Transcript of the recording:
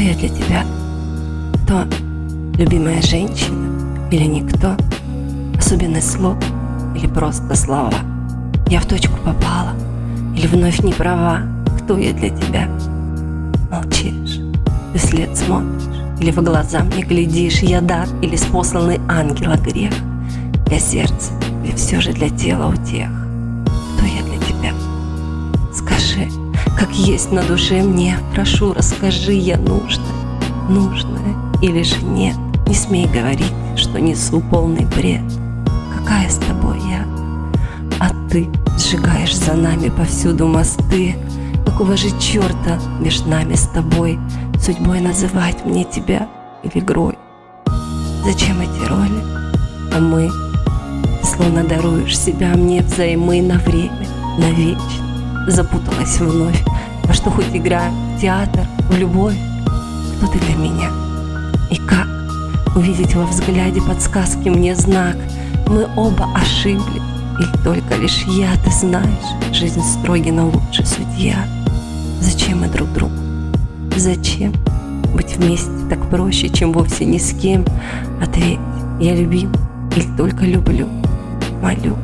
для тебя? Кто? Любимая женщина или никто? Особенный слог или просто слова? Я в точку попала или вновь не права? Кто я для тебя? Молчишь, ты след смотришь или в глаза мне глядишь? Я дар или спосланный ангела грех? Для сердца или все же для тела утех? Как есть на душе мне, прошу, расскажи, я нужна, нужная или же нет? Не смей говорить, что несу полный бред. Какая с тобой я? А ты сжигаешь за нами повсюду мосты. Какого же черта между нами с тобой Судьбой называть мне тебя или игрой? Зачем эти роли? А мы словно даруешь себя мне взаймы на время, на навечно запуталась вновь. Во что хоть игра, театр, в любовь, кто ты для меня? И как увидеть во взгляде подсказки мне знак? Мы оба ошибли, или только лишь я, ты знаешь, жизнь строгий, но лучше судья. Зачем мы друг другу? Зачем? Быть вместе так проще, чем вовсе ни с кем. Ответь, я любим или только люблю? Молю.